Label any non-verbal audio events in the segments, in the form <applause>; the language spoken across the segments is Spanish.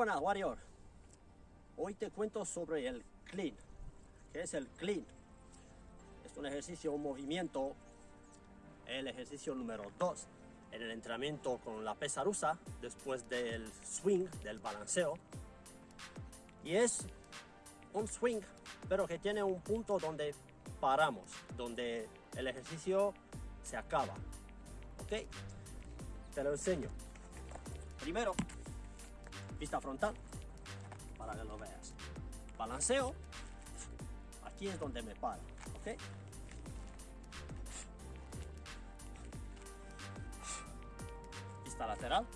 buenas, Warrior. Hoy te cuento sobre el clean. ¿Qué es el clean? Es un ejercicio, un movimiento, el ejercicio número 2 en el entrenamiento con la pesa rusa después del swing, del balanceo. Y es un swing, pero que tiene un punto donde paramos, donde el ejercicio se acaba. ¿Ok? Te lo enseño. Primero, vista frontal, para que lo veas. Balanceo, aquí es donde me paro, ¿ok? Vista lateral.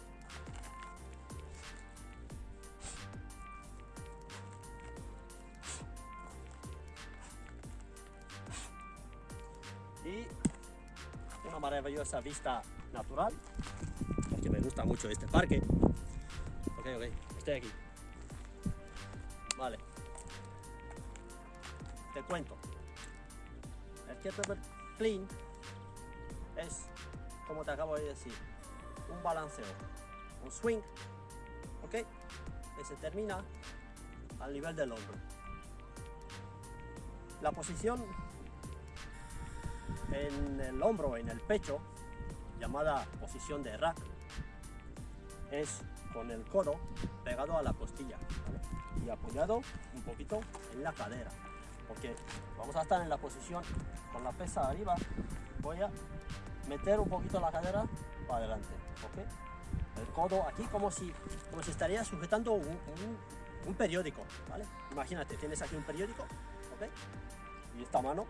Y una maravillosa vista natural, porque me gusta mucho este parque. Ok, ok, estoy aquí. Vale. Te cuento. El kettlebell clean es, como te acabo de decir, un balanceo, un swing, ok, que se termina al nivel del hombro. La posición en el hombro, en el pecho, llamada posición de rack, es con el codo pegado a la costilla y apoyado un poquito en la cadera. Porque vamos a estar en la posición con la pesa arriba. Voy a meter un poquito la cadera para adelante ¿ok? el codo aquí como si como si estaría sujetando un, un, periódico imagínate tienes aquí un periódico ¿ok? y esta mano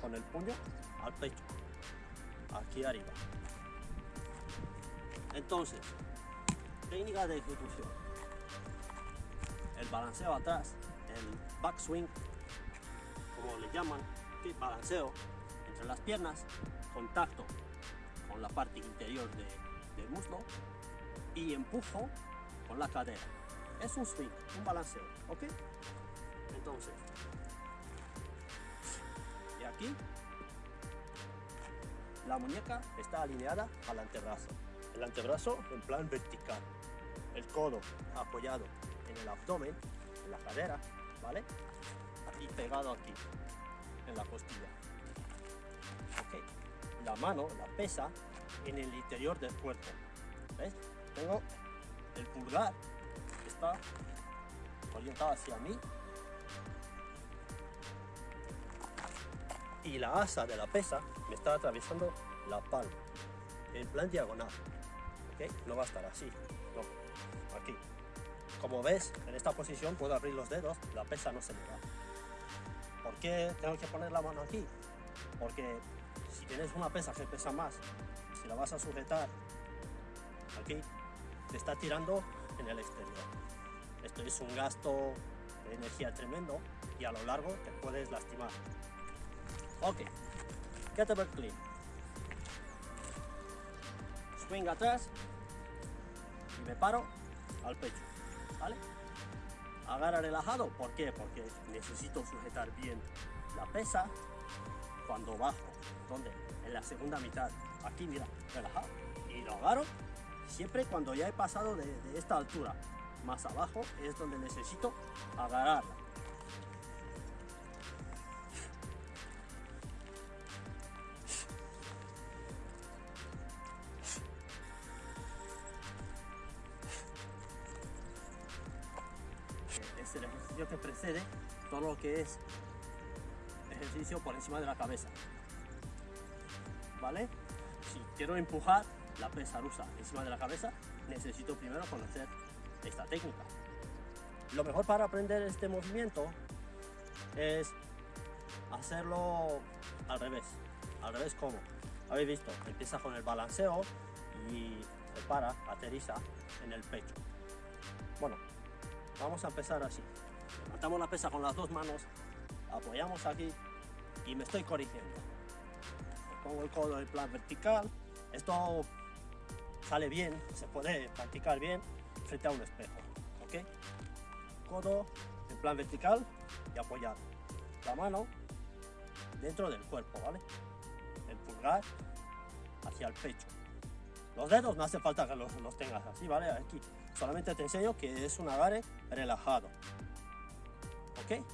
con el puño al pecho aquí arriba. Entonces técnica de ejecución. El balanceo atrás, el backswing, como le llaman, balanceo entre las piernas, contacto con la parte interior del muslo y empujo con la cadera. Es un swing, un balanceo, ¿ok? Entonces, y aquí la muñeca está alineada al antebrazo. El antebrazo en plan vertical el codo apoyado en el abdomen, en la cadera, ¿vale? Y pegado aquí, en la costilla. La mano, la pesa, en el interior del cuerpo. ¿Ves? Tengo el pulgar que está orientado hacia mí. Y la asa de la pesa me está atravesando la palma, en plan diagonal. ¿Ok? No va a estar así, aquí. Como ves, en esta posición puedo abrir los dedos, la pesa no se me va. ¿Por qué tengo que poner la mano aquí? Porque si tienes una pesa que pesa más, si la vas a sujetar aquí, te está tirando en el exterior. Esto es un gasto de energía tremendo y a lo largo te puedes lastimar. Ok, kettlebell clean. Swing atrás me paro al pecho, ¿vale? Agarra relajado, ¿por qué? Porque necesito sujetar bien la pesa cuando bajo, donde en la segunda mitad, aquí mira, relajado, y lo agarro siempre cuando ya he pasado de, de esta altura, más abajo es donde necesito agarrarla precede todo lo que es ejercicio por encima de la cabeza. ¿Vale? Si quiero empujar la pesa rusa encima de la cabeza, necesito primero conocer esta técnica. Lo mejor para aprender este movimiento es hacerlo al revés. Al revés, ¿cómo? Habéis visto, empieza con el balanceo y se para, aterriza en el pecho. Bueno, Vamos a empezar así. Levantamos la pesa con las dos manos, apoyamos aquí y me estoy corrigiendo. Pongo el codo en plan vertical. Esto sale bien, se puede practicar bien frente a un espejo. ¿ok? Codo en plan vertical y apoyado. La mano dentro del cuerpo, ¿vale? El pulgar hacia el pecho. Los dedos no hace falta que los, los tengas así, ¿vale? Aquí solamente te enseño que es un agarre relajado. ¿Ok?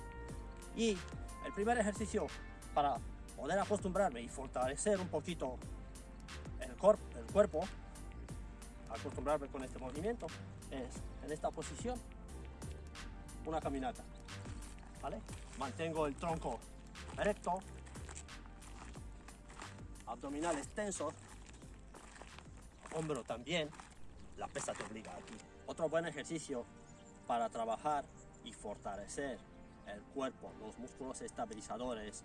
Y el primer ejercicio para poder acostumbrarme y fortalecer un poquito el, el cuerpo, acostumbrarme con este movimiento, es en esta posición, una caminata. ¿Vale? Mantengo el tronco recto, abdominales tensos, hombro también, la pesa te obliga aquí. Otro buen ejercicio para trabajar y fortalecer el cuerpo, los músculos estabilizadores,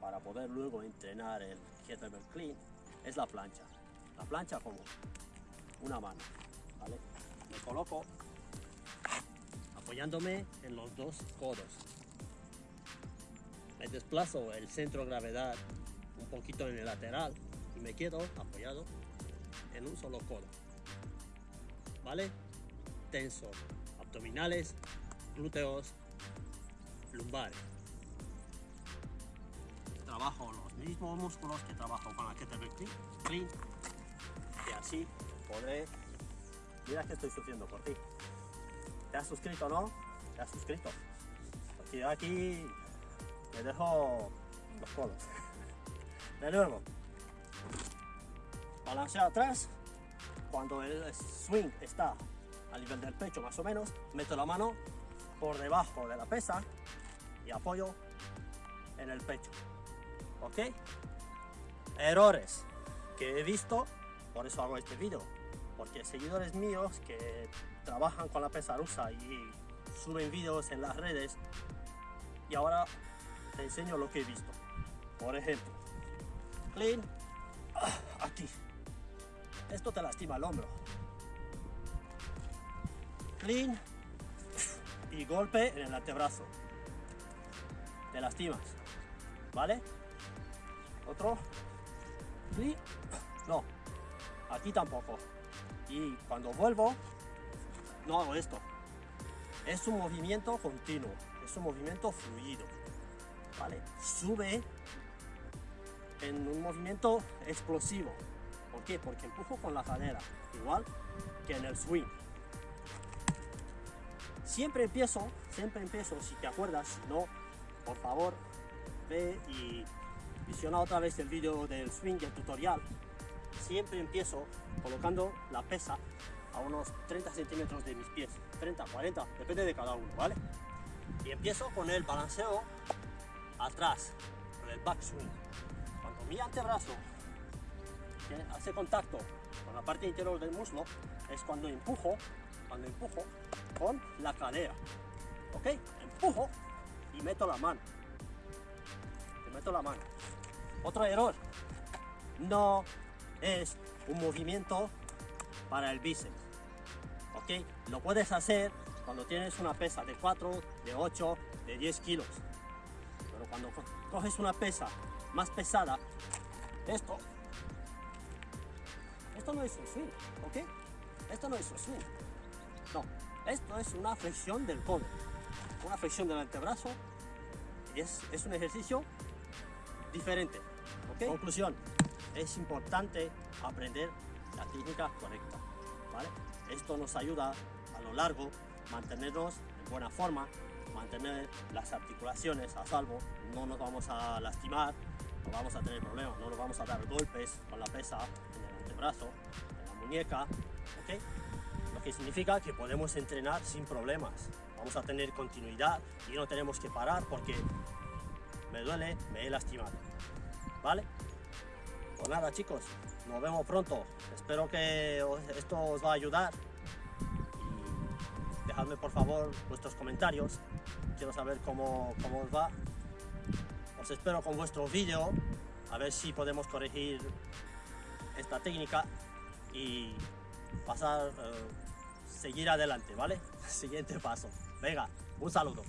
para poder luego entrenar el kettlebell clean, es la plancha. La plancha como una mano, ¿vale? Me coloco apoyándome en los dos codos. Me desplazo el centro de gravedad un poquito en el lateral y me quedo apoyado en un solo codo. ¿Vale? Tenso. Abdominales, glúteos, lumbares. Trabajo los mismos músculos que trabajo con la kettlebell clean y así podré... Mira que estoy sufriendo por ti. ¿Te has suscrito no? ¿Te has suscrito? Porque yo aquí me dejo los codos. <laughs> De nuevo. Balanceo atrás. Cuando el swing está a nivel del pecho más o menos, meto la mano por debajo de la pesa y apoyo en el pecho. ¿Ok? Errores que he visto, por eso hago este vídeo. Porque seguidores míos que trabajan con la pesa rusa y suben vídeos en las redes y ahora te enseño lo que he visto. Por ejemplo, clean, ah, aquí. Esto te lastima el hombro. Clean y golpe en el antebrazo. Te lastimas, ¿vale? Otro. Clean. No, aquí tampoco. Y cuando vuelvo, no hago esto. Es un movimiento continuo, es un movimiento fluido. ¿Vale? Sube en un movimiento explosivo. ¿Por qué? Porque empujo con la cadera, igual que en el swing. Siempre empiezo, siempre empiezo, si te acuerdas, no, por favor, ve y visiona otra vez el vídeo del swing, el tutorial. Siempre empiezo colocando la pesa a unos 30 centímetros de mis pies, 30, 40, depende de cada uno, ¿vale? Y empiezo con el balanceo atrás, con el backswing. Cuando mi antebrazo hace contacto con la parte interior del muslo, es cuando empujo, cuando empujo con la cadera. ¿Ok? Empujo y meto la mano. Te meto la mano. Otro error. No es un movimiento para el bíceps. ¿Ok? Lo puedes hacer cuando tienes una pesa de 4, de 8, de 10 kilos. Pero cuando coges una pesa más pesada, esto esto no es un swing, ¿ok? Esto no es un swing. No, esto es una flexión del codo, una flexión del antebrazo. Es, es un ejercicio diferente. Conclusión, es importante aprender la técnica correcta, ¿vale? Esto nos ayuda a lo largo mantenernos en buena forma, mantener las articulaciones a salvo, no nos vamos a lastimar, no vamos a tener problemas, no nos vamos a dar golpes con la pesa brazo, en la muñeca, ¿ok? Significa que podemos entrenar sin problemas. Vamos a tener continuidad y no tenemos que parar porque me duele, me he lastimado. ¿Vale? Pues nada chicos, nos vemos pronto. Espero que esto os va a ayudar. Y dejadme por favor vuestros comentarios. Quiero saber cómo, cómo os va. Os espero con vuestro vídeo. A ver si podemos corregir esta técnica y pasar, eh, seguir adelante, ¿vale? <laughs> Siguiente paso. Venga, un saludo.